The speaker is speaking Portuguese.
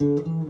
Música